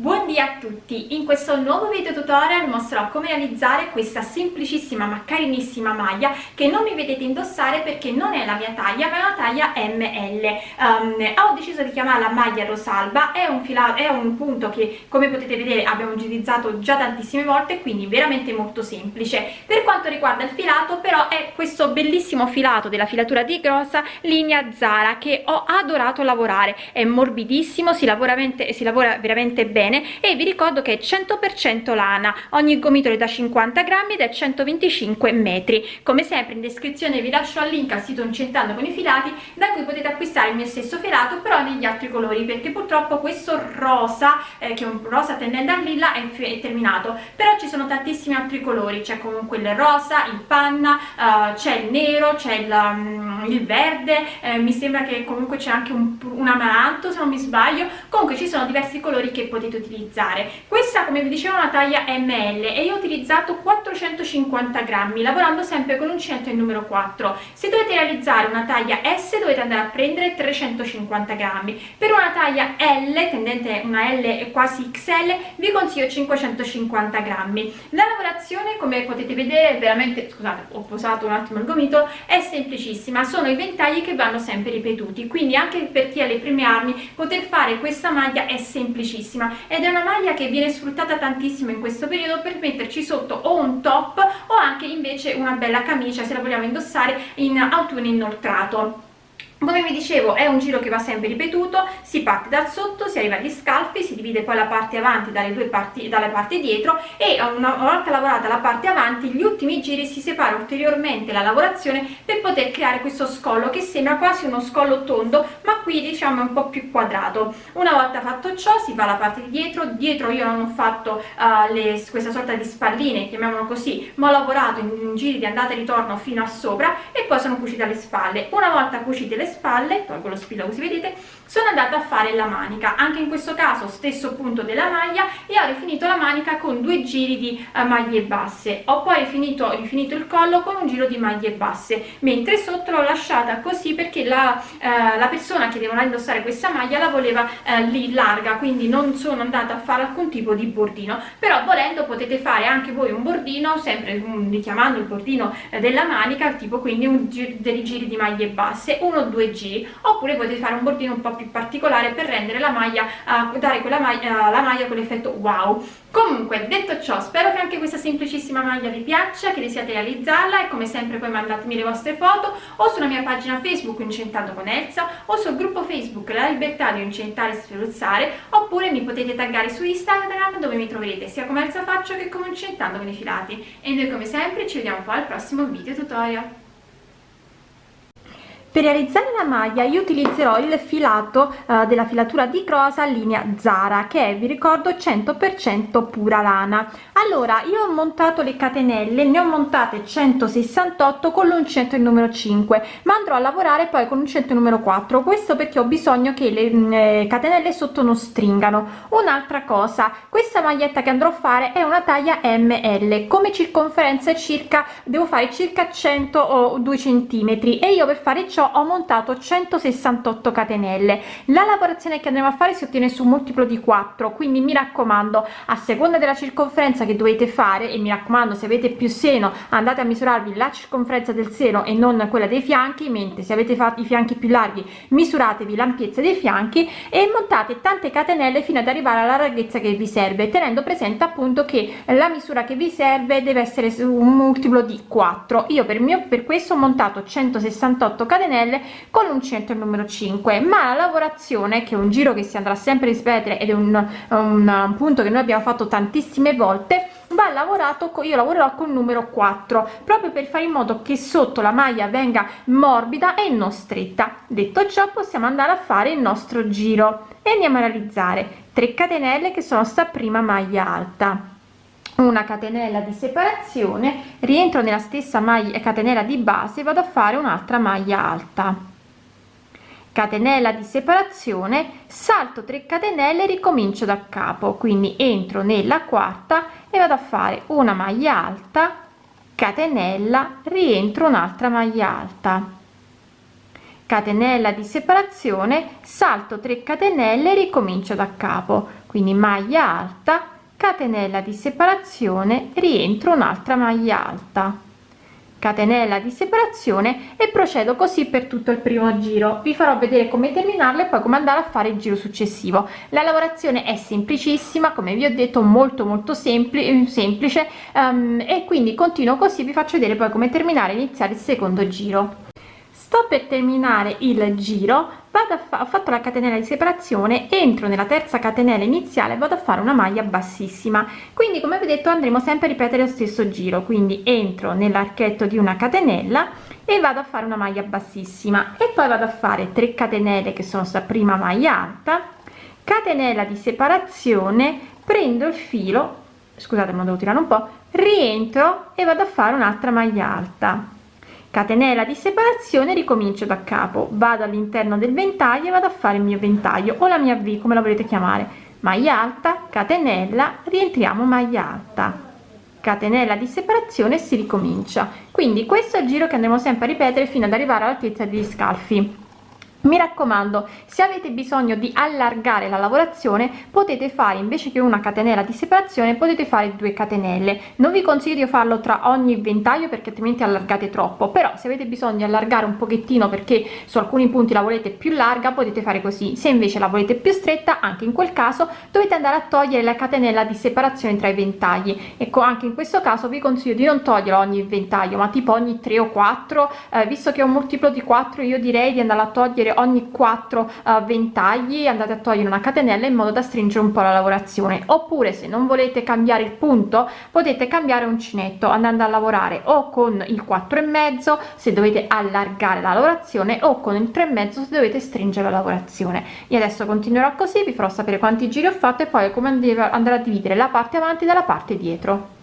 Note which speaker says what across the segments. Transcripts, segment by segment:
Speaker 1: Buondì a tutti! In questo nuovo video tutorial mostrerò come realizzare questa semplicissima ma carinissima maglia che non mi vedete indossare perché non è la mia taglia ma è una taglia ML. Um, ho deciso di chiamarla maglia Rosalba, è un, è un punto che come potete vedere abbiamo utilizzato già tantissime volte quindi veramente molto semplice. Per quanto riguarda il filato però è questo bellissimo filato della filatura di Grossa linea Zara che ho adorato lavorare, è morbidissimo, si lavora si lavora veramente bene bene e vi ricordo che è 100% lana. Ogni gomitolo è da 50 grammi ed è 125 metri. Come sempre in descrizione vi lascio il link al sito incentando con i filati da cui potete acquistare il mio stesso filato però negli altri colori perché purtroppo questo rosa eh, che è un rosa tendente a lilla è, è, terminato. Però ci sono tantissimi altri colori c'è comunque il rosa il panna uh, c'è il nero c'è il, um, il, verde eh, mi sembra che comunque c'è anche un, un amaranto se non mi sbaglio. Comunque ci sono diversi colori che potete utilizzare. Questa come vi dicevo è una taglia ml e io ho utilizzato 450 grammi lavorando sempre con l'uncinetto il numero 4 se dovete realizzare una taglia s dovete andare a prendere 350 grammi. Per una taglia l tendente una l quasi xl vi consiglio 550 grammi. La lavorazione come potete vedere veramente scusate ho posato un attimo il gomito è semplicissima. Sono i ventagli che vanno sempre ripetuti. Quindi anche per chi ha le prime armi poter fare questa maglia è semplicissima ed è una maglia che viene sfruttata tantissimo in questo periodo per metterci sotto o un top o anche invece una bella camicia se la vogliamo indossare in autunno inoltrato come vi dicevo è un giro che va sempre ripetuto si parte dal sotto si arriva agli scalfi si divide poi la parte avanti dalle due parti dalle parti dietro e una volta lavorata la parte avanti gli ultimi giri si separa ulteriormente la lavorazione per poter creare questo scollo che sembra quasi uno scollo tondo ma qui diciamo è un po più quadrato. Una volta fatto ciò si fa la parte di dietro dietro io non ho fatto uh, le, questa sorta di spalline chiamiamolo così ma ho lavorato in, in giri di andata e ritorno fino a sopra e poi sono cucite le spalle. Una volta cucite le spalle tolgo lo spillo così vedete sono andata a fare la manica. Anche in questo caso stesso punto della maglia e ho rifinito la manica con due giri di uh, maglie basse. Ho poi finito, rifinito il collo con un giro di maglie basse mentre sotto l'ho lasciata così perché la, uh, la persona che deve indossare questa maglia la voleva uh, lì larga quindi non sono andata a fare alcun tipo di bordino. Però volendo potete fare anche voi un bordino sempre um, richiamando il bordino della manica tipo quindi un giro, dei giri di maglie basse uno o due giri oppure potete fare un bordino un po' più particolare per rendere la maglia uh, dare quella maglia, uh, la maglia quell'effetto wow. Comunque detto ciò spero che anche questa semplicissima maglia vi piaccia che desiate realizzarla e come sempre poi mandatemi le vostre foto o sulla mia pagina facebook incentando con Elsa o sul gruppo facebook la libertà di incentare e sferuzzare oppure mi potete taggare su instagram dove mi troverete sia come Elsa faccio che come incentando con i filati. E noi come sempre ci vediamo poi al prossimo video tutorial per realizzare la maglia io utilizzerò il filato uh, della filatura di rosa linea Zara che è vi ricordo 100% pura lana. Allora io ho montato le catenelle ne ho montate 168 con l'uncinetto il numero 5 ma andrò a lavorare poi con l'uncinetto numero 4 questo perché ho bisogno che le mm, eh, catenelle sotto non stringano. Un'altra cosa questa maglietta che andrò a fare è una taglia ml come circonferenza circa devo fare circa 100 o 2 centimetri e io per fare ciò ho montato 168 catenelle. La lavorazione che andremo a fare si ottiene su multiplo di 4 quindi mi raccomando a seconda della circonferenza che dovete fare e mi raccomando se avete più seno andate a misurarvi la circonferenza del seno e non quella dei fianchi mentre se avete fatto i fianchi più larghi misuratevi l'ampiezza dei fianchi e montate tante catenelle fino ad arrivare alla larghezza che vi serve tenendo presente appunto che la misura che vi serve deve essere su un multiplo di 4 io per mio per questo ho montato 168 catenelle catenelle con l'uncinetto numero 5 ma la lavorazione che è un giro che si andrà sempre a ripetere ed è un, un punto che noi abbiamo fatto tantissime volte va lavorato io lavorerò con numero 4 proprio per fare in modo che sotto la maglia venga morbida e non stretta. Detto ciò possiamo andare a fare il nostro giro. E andiamo a realizzare 3 catenelle che sono sta prima maglia alta una catenella di separazione rientro nella stessa maglia catenella di base vado a fare un'altra maglia alta. Catenella di separazione salto 3 catenelle ricomincio da capo. Quindi entro nella quarta e vado a fare una maglia alta catenella rientro un'altra maglia alta. Catenella di separazione salto 3 catenelle ricomincio da capo. Quindi maglia alta catenella di separazione rientro un'altra maglia alta. Catenella di separazione e procedo così per tutto il primo giro. Vi farò vedere come terminarle e poi come andare a fare il giro successivo. La lavorazione è semplicissima come vi ho detto molto molto semplice semplice um, e quindi continuo così vi faccio vedere poi come terminare iniziare il secondo giro sto per terminare il giro vado a ho fatto la catenella di separazione entro nella terza catenella iniziale vado a fare una maglia bassissima. Quindi come vi ho detto andremo sempre a ripetere lo stesso giro. Quindi entro nell'archetto di una catenella e vado a fare una maglia bassissima. E poi vado a fare 3 catenelle che sono sta prima maglia alta. Catenella di separazione prendo il filo scusate ma devo tirare un po rientro e vado a fare un'altra maglia alta catenella di separazione ricomincio da capo. Vado all'interno del ventaglio e vado a fare il mio ventaglio o la mia v come la volete chiamare. Maglia alta catenella rientriamo maglia alta. Catenella di separazione si ricomincia. Quindi questo è il giro che andremo sempre a ripetere fino ad arrivare all'altezza degli scalfi mi raccomando se avete bisogno di allargare la lavorazione potete fare invece che una catenella di separazione potete fare due catenelle. Non vi consiglio di farlo tra ogni ventaglio perché altrimenti allargate troppo. Però se avete bisogno di allargare un pochettino perché su alcuni punti la volete più larga potete fare così. Se invece la volete più stretta anche in quel caso dovete andare a togliere la catenella di separazione tra i ventagli. Ecco anche in questo caso vi consiglio di non togliere ogni ventaglio ma tipo ogni 3 o 4 eh, visto che è un multiplo di 4 io direi di andare a togliere togliere ogni 4 uh, eh, ventagli andate a togliere una catenella in modo da stringere un po la lavorazione. Oppure se non volete cambiare il punto potete cambiare uncinetto andando a lavorare o con il 4 e mezzo se dovete allargare la lavorazione o con il 3 e mezzo se dovete stringere la lavorazione. Io adesso continuerò così vi farò sapere quanti giri ho fatto e poi come andare a dividere la parte avanti dalla parte dietro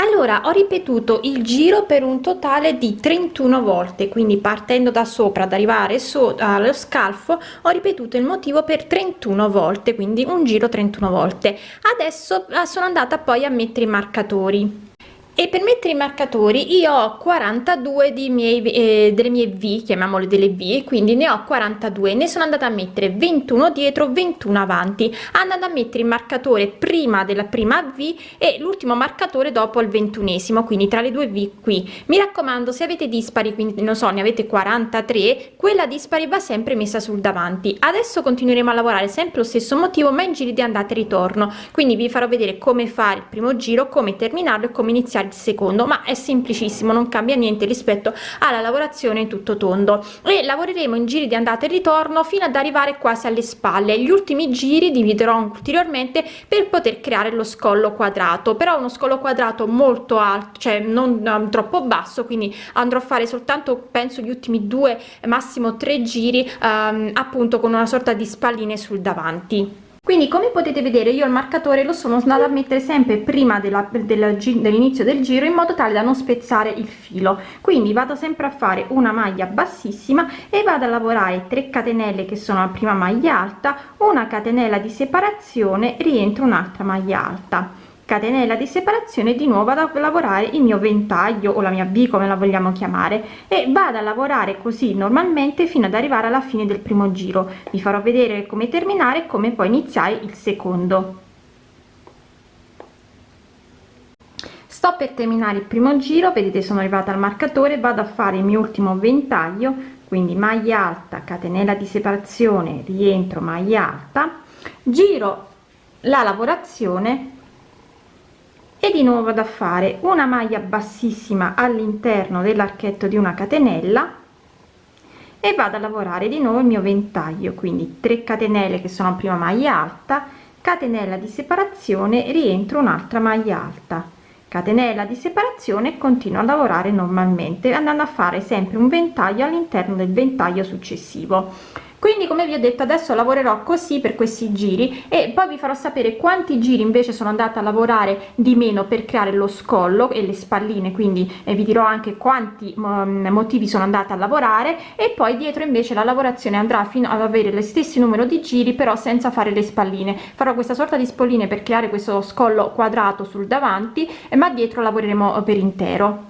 Speaker 1: allora ho ripetuto il giro per un totale di 31 volte quindi partendo da sopra ad arrivare su allo scalfo ho ripetuto il motivo per 31 volte quindi un giro 31 volte. Adesso ah, sono andata poi a mettere i marcatori e per mettere i marcatori io ho 42 di miei eh, delle mie v chiamiamole delle v quindi ne ho 42 ne sono andata a mettere 21 dietro 21 avanti. Andando a mettere il marcatore prima della prima v e l'ultimo marcatore dopo il ventunesimo quindi tra le due v qui. Mi raccomando se avete dispari quindi non so ne avete 43 quella dispari va sempre messa sul davanti. Adesso continueremo a lavorare sempre lo stesso motivo ma in giri di andata e ritorno. Quindi vi farò vedere come fare il primo giro come terminarlo e come iniziare il secondo ma è semplicissimo non cambia niente rispetto alla lavorazione tutto tondo. E lavoreremo in giri di andata e ritorno fino ad arrivare quasi alle spalle. Gli ultimi giri dividerò ulteriormente per poter creare lo scollo quadrato. Però uno scollo quadrato molto alto cioè non um, troppo basso quindi andrò a fare soltanto penso gli ultimi due massimo tre giri um, appunto con una sorta di spalline sul davanti quindi come potete vedere io il marcatore lo sono andata a mettere sempre prima dell'inizio del giro in modo tale da non spezzare il filo. Quindi vado sempre a fare una maglia bassissima e vado a lavorare 3 catenelle che sono la prima maglia alta una catenella di separazione rientro un'altra maglia alta catenella di separazione di nuovo vado a lavorare il mio ventaglio o la mia v come la vogliamo chiamare e vado a lavorare così normalmente fino ad arrivare alla fine del primo giro. Vi farò vedere come terminare e come poi iniziare il secondo. Sto per terminare il primo giro vedete sono arrivata al marcatore vado a fare il mio ultimo ventaglio quindi maglia alta catenella di separazione rientro maglia alta giro la lavorazione e di nuovo vado a fare una maglia bassissima all'interno dell'archetto di una catenella e vado a lavorare di nuovo il mio ventaglio. Quindi 3 catenelle che sono prima maglia alta catenella di separazione rientro un'altra maglia alta. Catenella di separazione e continuo a lavorare normalmente andando a fare sempre un ventaglio all'interno del ventaglio successivo quindi come vi ho detto adesso lavorerò così per questi giri e poi vi farò sapere quanti giri invece sono andata a lavorare di meno per creare lo scollo e le spalline. Quindi eh, vi dirò anche quanti um, motivi sono andata a lavorare e poi dietro invece la lavorazione andrà fino ad avere lo stesso numero di giri però senza fare le spalline. Farò questa sorta di spalline per creare questo scollo quadrato sul davanti ma dietro lavoreremo per intero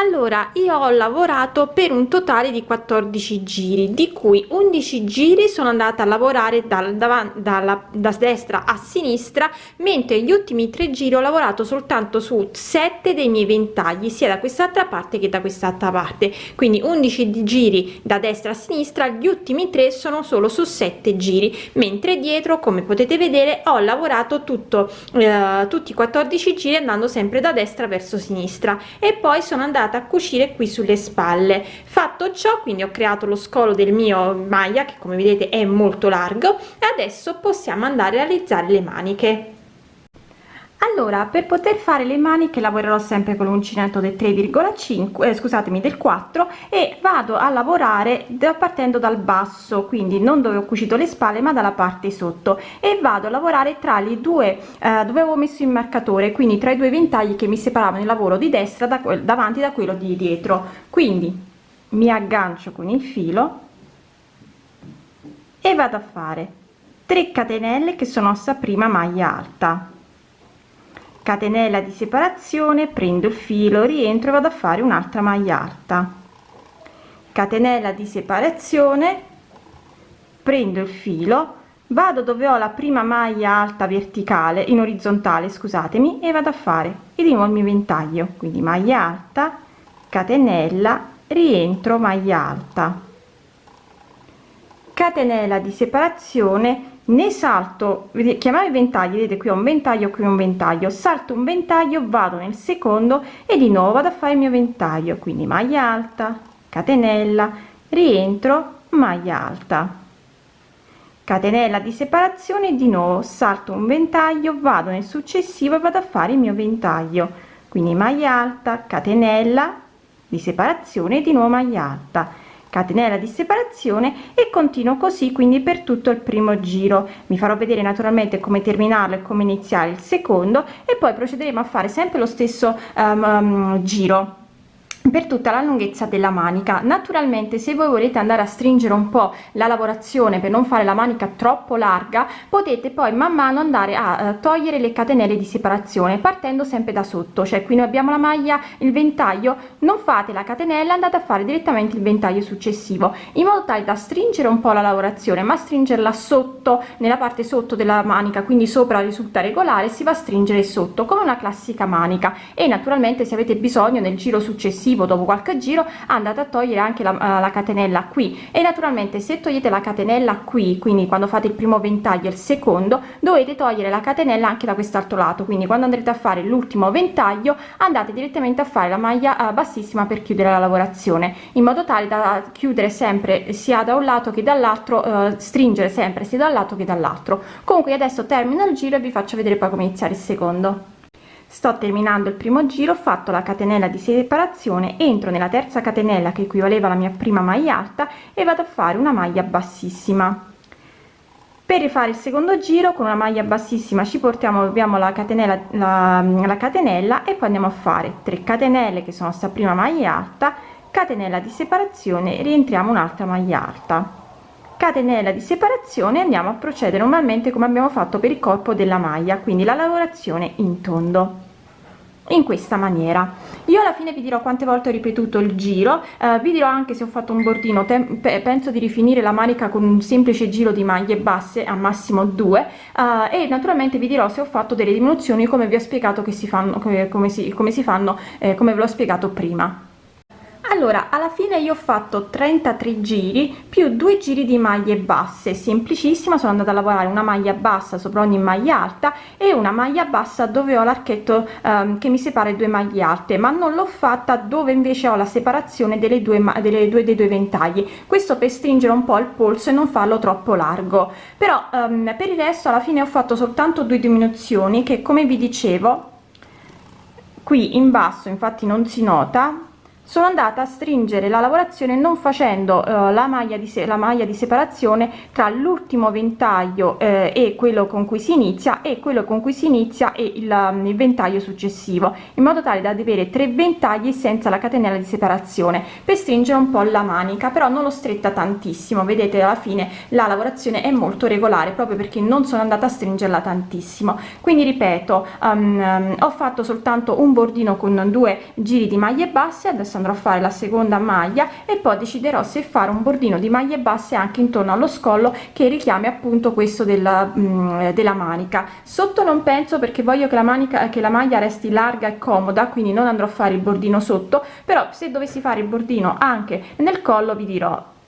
Speaker 1: allora io ho lavorato per un totale di 14 giri di cui 11 giri sono andata a lavorare dal davanti dalla da destra a sinistra mentre gli ultimi tre giri ho lavorato soltanto su 7 dei miei ventagli sia da quest'altra parte che da quest'altra parte. Quindi 11 giri da destra a sinistra gli ultimi tre sono solo su 7 giri mentre dietro come potete vedere ho lavorato tutto eh, tutti i 14 giri andando sempre da destra verso sinistra. E poi sono andata andata a cucire qui sulle spalle. Fatto ciò quindi ho creato lo scolo del mio maglia che come vedete è molto largo e adesso possiamo andare a realizzare le maniche allora per poter fare le maniche lavorerò sempre con l'uncinetto del 3,5 eh, scusatemi del 4 e vado a lavorare da, partendo dal basso quindi non dove ho cucito le spalle ma dalla parte sotto. E vado a lavorare tra le due eh, dove avevo messo il marcatore quindi tra i due ventagli che mi separavano il lavoro di destra da quel davanti da quello di dietro. Quindi mi aggancio con il filo e vado a fare 3 catenelle che sono ossa prima maglia alta catenella di separazione prendo il filo rientro e vado a fare un'altra maglia alta. Catenella di separazione prendo il filo vado dove ho la prima maglia alta verticale in orizzontale scusatemi e vado a fare e di nuovo il mio ventaglio. Quindi maglia alta catenella rientro maglia alta. Catenella di separazione ne salto chiamare ventagli vedete qui ho un ventaglio qui un ventaglio. Salto un ventaglio vado nel secondo e di nuovo vado a fare il mio ventaglio. Quindi maglia alta catenella rientro maglia alta. Catenella di separazione di nuovo salto un ventaglio vado nel successivo e vado a fare il mio ventaglio. Quindi maglia alta catenella di separazione di nuovo maglia alta catenella di separazione e continuo così quindi per tutto il primo giro. Mi farò vedere naturalmente come terminarlo e come iniziare il secondo e poi procederemo a fare sempre lo stesso um, giro per tutta la lunghezza della manica. Naturalmente se voi volete andare a stringere un po la lavorazione per non fare la manica troppo larga potete poi man mano andare a uh, togliere le catenelle di separazione partendo sempre da sotto. Cioè qui noi abbiamo la maglia il ventaglio non fate la catenella andate a fare direttamente il ventaglio successivo. In modo tale da stringere un po la lavorazione ma stringerla sotto nella parte sotto della manica quindi sopra risulta regolare si va a stringere sotto come una classica manica. E naturalmente se avete bisogno nel giro successivo successivo dopo qualche giro andate a togliere anche la, uh, la catenella qui. E naturalmente se togliete la catenella qui quindi quando fate il primo ventaglio e il secondo dovete togliere la catenella anche da quest'altro lato. Quindi quando andrete a fare l'ultimo ventaglio andate direttamente a fare la maglia uh, bassissima per chiudere la lavorazione in modo tale da chiudere sempre sia da un lato che dall'altro uh, stringere sempre sia dal lato che dall'altro. Comunque adesso termino il giro e vi faccio vedere poi come iniziare il secondo sto terminando il primo giro ho fatto la catenella di separazione entro nella terza catenella che equivaleva alla mia prima maglia alta e vado a fare una maglia bassissima. Per rifare il secondo giro con una maglia bassissima ci portiamo abbiamo la catenella la, la catenella e poi andiamo a fare 3 catenelle che sono sta prima maglia alta catenella di separazione rientriamo un'altra maglia alta catenella di separazione andiamo a procedere normalmente come abbiamo fatto per il corpo della maglia quindi la lavorazione in tondo. In questa maniera. Io alla fine vi dirò quante volte ho ripetuto il giro eh, vi dirò anche se ho fatto un bordino penso di rifinire la manica con un semplice giro di maglie basse a massimo due eh, e naturalmente vi dirò se ho fatto delle diminuzioni come vi ho spiegato che si fanno come, come si, come si fanno eh, come ve l'ho spiegato prima allora alla fine io ho fatto 33 giri più due giri di maglie basse semplicissima sono andata a lavorare una maglia bassa sopra ogni maglia alta e una maglia bassa dove ho l'archetto um, che mi separa due maglie alte ma non l'ho fatta dove invece ho la separazione delle due delle due dei due ventagli. Questo per stringere un po il polso e non farlo troppo largo. Però um, per il resto alla fine ho fatto soltanto due diminuzioni che come vi dicevo qui in basso infatti non si nota sono andata a stringere la lavorazione non facendo eh, la maglia di la maglia di separazione tra l'ultimo ventaglio eh, e quello con cui si inizia e quello con cui si inizia e il, um, il ventaglio successivo in modo tale da avere tre ventagli senza la catenella di separazione per stringere un po la manica però non l'ho stretta tantissimo. Vedete alla fine la lavorazione è molto regolare proprio perché non sono andata a stringerla tantissimo. Quindi ripeto um, um, ho fatto soltanto un bordino con due giri di maglie basse adesso andrò a fare la seconda maglia e poi deciderò se fare un bordino di maglie basse anche intorno allo scollo che richiami appunto questo della, mm, della manica. Sotto non penso perché voglio che la manica che la maglia resti larga e comoda quindi non andrò a fare il bordino sotto però se dovessi fare il bordino anche nel collo vi dirò